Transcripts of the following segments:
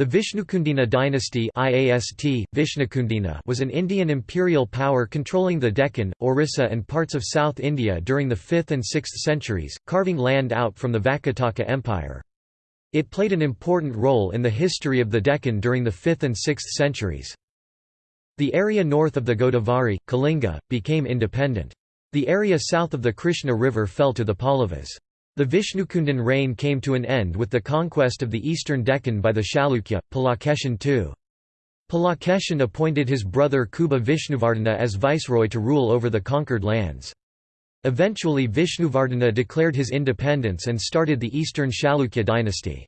The Vishnukundina dynasty IAST, Vishnukundina was an Indian imperial power controlling the Deccan, Orissa and parts of South India during the 5th and 6th centuries, carving land out from the Vakataka Empire. It played an important role in the history of the Deccan during the 5th and 6th centuries. The area north of the Godavari, Kalinga, became independent. The area south of the Krishna River fell to the Pallavas. The Vishnukundan reign came to an end with the conquest of the eastern Deccan by the Chalukya, Pulakeshin II. Pulakeshin appointed his brother Kubja Vishnuvardhana as viceroy to rule over the conquered lands. Eventually Vishnuvardhana declared his independence and started the eastern Chalukya dynasty.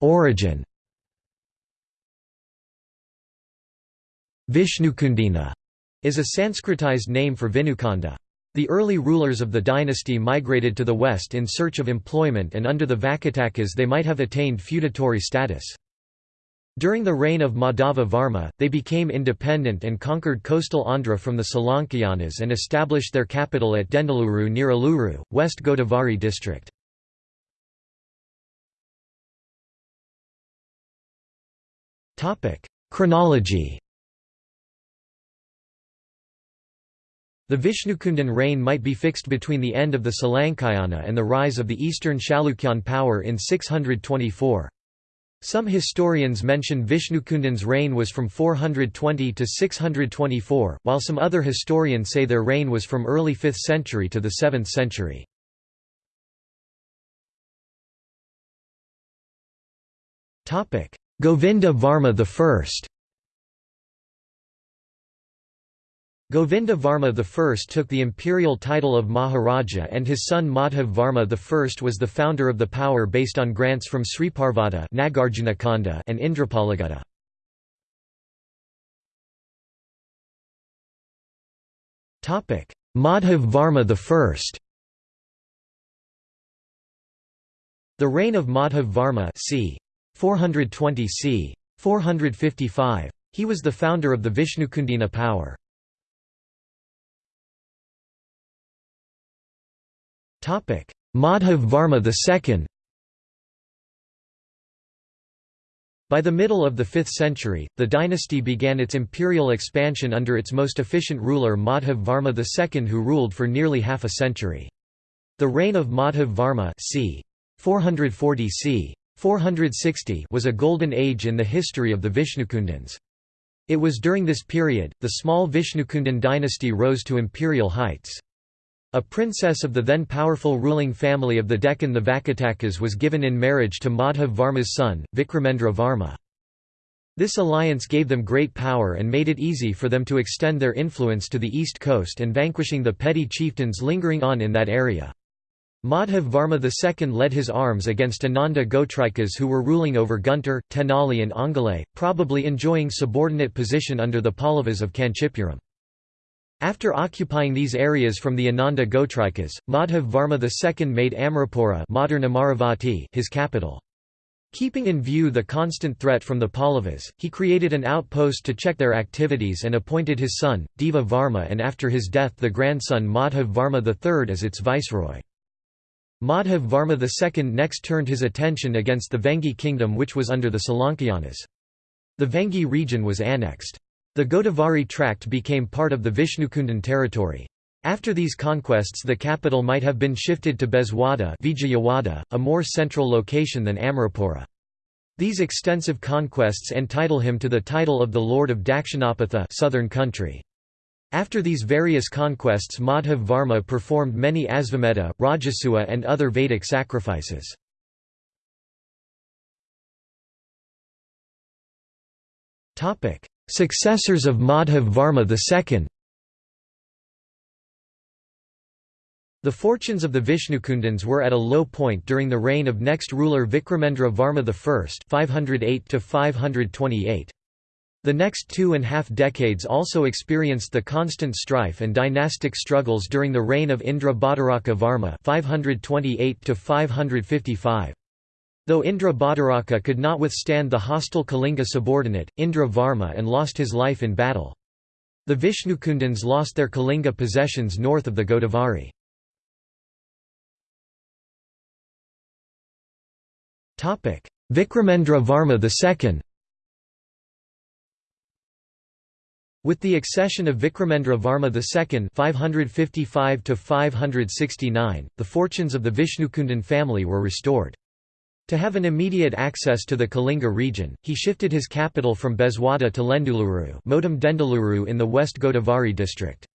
Origin Vishnukundina is a Sanskritized name for Vinukonda. The early rulers of the dynasty migrated to the west in search of employment and under the Vakatakas they might have attained feudatory status. During the reign of Madhava Varma, they became independent and conquered coastal Andhra from the Salankayanas and established their capital at Dendaluru near Eluru, West Godavari district. Chronology The Vishnukundan reign might be fixed between the end of the Salankayana and the rise of the eastern Chalukyan power in 624. Some historians mention Vishnukundan's reign was from 420 to 624, while some other historians say their reign was from early 5th century to the 7th century. Govinda Varma I Govinda Varma I took the imperial title of Maharaja and his son Madhav Varma I was the founder of the power based on grants from Sriparvata and Indrapalagutta. Madhav Varma I The reign of Madhav Varma c. 420 c. 455. He was the founder of the Vishnukundina power. Madhav Varma II By the middle of the 5th century, the dynasty began its imperial expansion under its most efficient ruler Madhav Varma II who ruled for nearly half a century. The reign of Madhav Varma c. 440 c. 460 was a golden age in the history of the Vishnukundans. It was during this period, the small Vishnukundan dynasty rose to imperial heights. A princess of the then powerful ruling family of the Deccan the Vakatakas was given in marriage to Madhav Varma's son, Vikramendra Varma. This alliance gave them great power and made it easy for them to extend their influence to the east coast and vanquishing the petty chieftains lingering on in that area. Madhav Varma II led his arms against Ananda Gotrikas who were ruling over Guntur, Tenali and Ongole, probably enjoying subordinate position under the Pallavas of Kanchipuram. After occupying these areas from the Ananda Gotrikas, Madhav Varma II made Amarapura modern Amaravati his capital. Keeping in view the constant threat from the Pallavas, he created an outpost to check their activities and appointed his son, Deva Varma and after his death the grandson Madhav Varma III as its viceroy. Madhav Varma II next turned his attention against the Vengi kingdom which was under the Salankayanas. The Vengi region was annexed. The Godavari tract became part of the Vishnukundan territory. After these conquests the capital might have been shifted to Bezwada a more central location than Amarapura. These extensive conquests entitle him to the title of the Lord of Dakshinapatha southern country. After these various conquests Madhav Varma performed many Asvamedha, Rajasuya and other Vedic sacrifices. Successors of Madhav Varma II The fortunes of the Vishnukundans were at a low point during the reign of next ruler Vikramendra Varma I 508 528. The next two and a half decades also experienced the constant strife and dynastic struggles during the reign of Indra Bhattaraka Varma 528 555. Though Indra Bhattaraka could not withstand the hostile Kalinga subordinate, Indra Varma and lost his life in battle. The Vishnukundans lost their Kalinga possessions north of the Godavari. Vikramendra Varma II With the accession of Vikramendra Varma II 555 the fortunes of the Vishnukundan family were restored. To have an immediate access to the Kalinga region, he shifted his capital from Bezwada to Lenduluru Modam Dendaluru in the West Godavari district.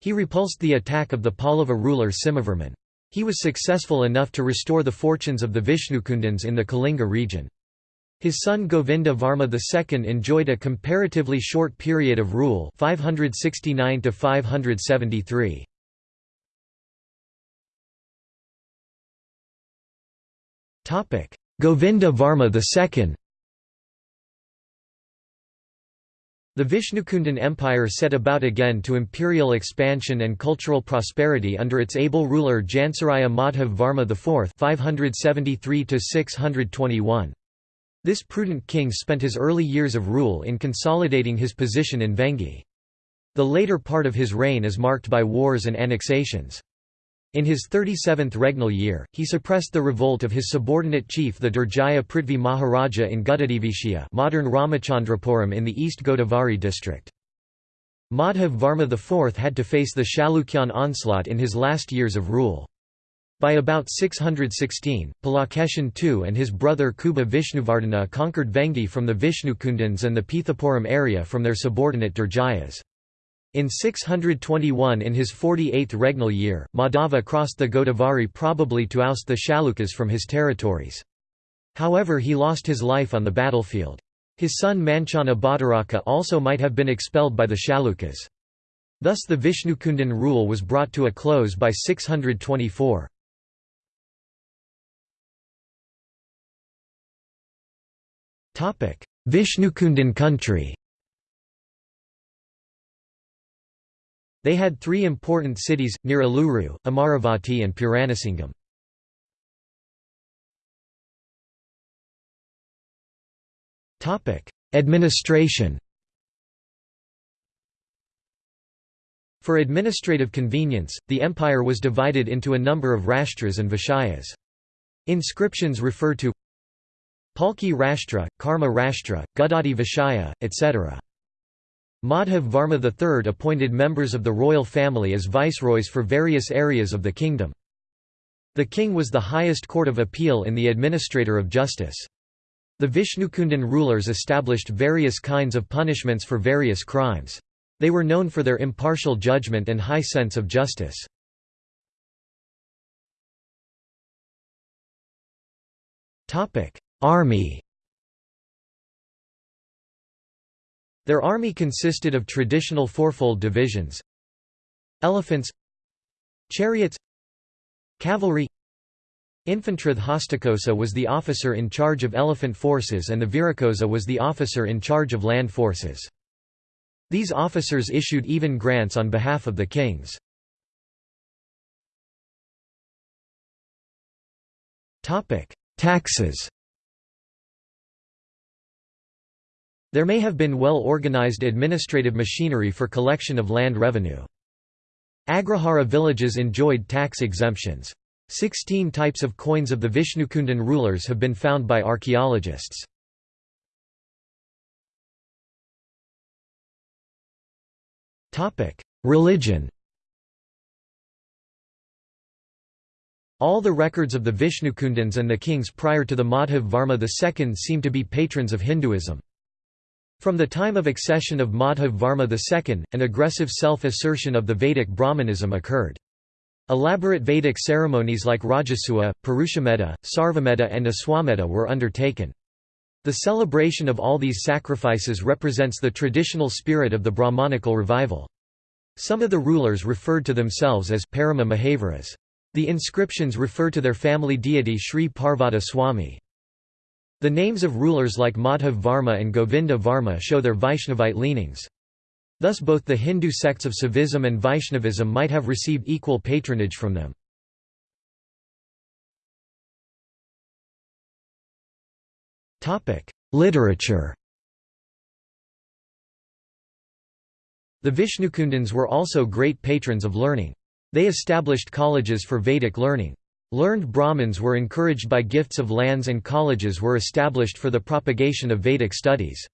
He repulsed the attack of the Pallava ruler Simhavarman. He was successful enough to restore the fortunes of the Vishnukundans in the Kalinga region. His son Govinda Varma II enjoyed a comparatively short period of rule 569 573. Govinda Varma II The Vishnukundan Empire set about again to imperial expansion and cultural prosperity under its able ruler Janasraya Madhav Varma IV 573 621. This prudent king spent his early years of rule in consolidating his position in Vengi. The later part of his reign is marked by wars and annexations. In his 37th regnal year, he suppressed the revolt of his subordinate chief the Durjaya Prithvi Maharaja in Gudadivishya modern Ramachandrapuram in the East Godavari district. Madhav Varma IV had to face the Chalukyan onslaught in his last years of rule. By about 616, Pulakeshin II and his brother Kubja Vishnuvardhana conquered Vengi from the Vishnukundans and the Pithapuram area from their subordinate Durjayas. In 621 in his 48th regnal year, Madhava crossed the Godavari probably to oust the Chalukyas from his territories. However he lost his life on the battlefield. His son Manchana Bhattaraka also might have been expelled by the Chalukyas. Thus the Vishnukundan rule was brought to a close by 624. Vishnukundan country They had three important cities, near Eluru, Amaravati and Puranasingam. Administration For administrative convenience, the empire was divided into a number of rashtras and vishayas. Inscriptions refer to Palki Rashtra, Karma Rashtra, Gudadi Vishaya, etc. Madhav Varma III appointed members of the royal family as viceroys for various areas of the kingdom. The king was the highest court of appeal in the administrator of justice. The Vishnukundan rulers established various kinds of punishments for various crimes. They were known for their impartial judgment and high sense of justice. Army Their army consisted of traditional fourfold divisions. Elephants. Chariots. Cavalry. Infantry Hastakosa was the officer in charge of elephant forces and the Virakosa was the officer in charge of land forces. These officers issued even grants on behalf of the kings. Taxes There may have been well-organized administrative machinery for collection of land revenue. Agrahara villages enjoyed tax exemptions. Sixteen types of coins of the Vishnukundan rulers have been found by archaeologists. Religion All the records of the Vishnukundans and the kings prior to the Madhav Varma II seem to be patrons of Hinduism. From the time of accession of Madhav Varma II, an aggressive self-assertion of the Vedic Brahmanism occurred. Elaborate Vedic ceremonies like Rajasuya, Purushamedha, Sarvamedha and Aswamedha were undertaken. The celebration of all these sacrifices represents the traditional spirit of the Brahmanical revival. Some of the rulers referred to themselves as Parama Mahavaras. The inscriptions refer to their family deity Sri Parvata Swami. The names of rulers like Madhav Varma and Govinda Varma show their Vaishnavite leanings. Thus both the Hindu sects of Saivism and Vaishnavism might have received equal patronage from them. Literature The Vishnukundans were also great patrons of learning. They established colleges for Vedic learning. Learned Brahmins were encouraged by gifts of lands and colleges were established for the propagation of Vedic studies.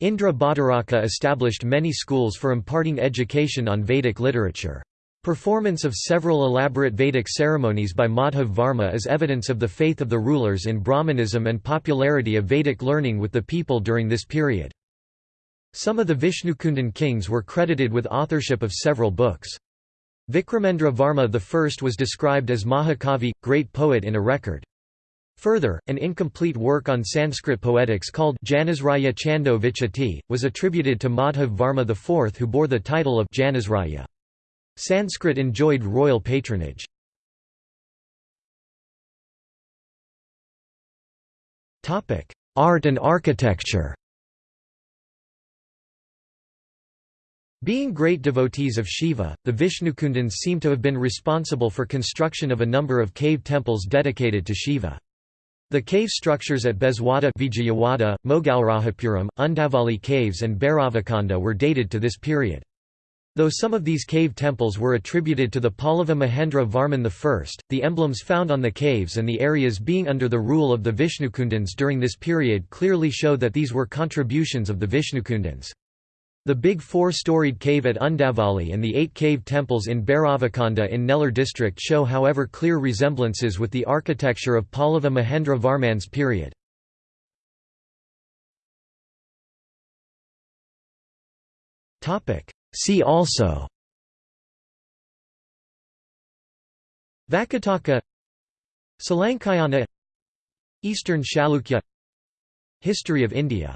Indra Bhattaraka established many schools for imparting education on Vedic literature. Performance of several elaborate Vedic ceremonies by Madhav Varma is evidence of the faith of the rulers in Brahmanism and popularity of Vedic learning with the people during this period. Some of the Vishnukundan kings were credited with authorship of several books. Vikramendra Varma I was described as Mahakavi, great poet in a record. Further, an incomplete work on Sanskrit poetics called Janasraya Chando Vichati, was attributed to Madhav Varma IV who bore the title of Janasraya. Sanskrit enjoyed royal patronage. Art and architecture Being great devotees of Shiva, the Vishnukundans seem to have been responsible for construction of a number of cave temples dedicated to Shiva. The cave structures at Bezwada Vijayawada, Mogalrajapuram, Undavali caves and Bhairavakonda were dated to this period. Though some of these cave temples were attributed to the Pallava Mahendra Varman I, the emblems found on the caves and the areas being under the rule of the Vishnukundans during this period clearly show that these were contributions of the Vishnukundans. The big four-storied cave at Undavali and the eight cave temples in Bhairavakonda in Nellore district show however clear resemblances with the architecture of Pallava Mahendra Varman's period. See also Vakataka Salankayana Eastern Chalukya History of India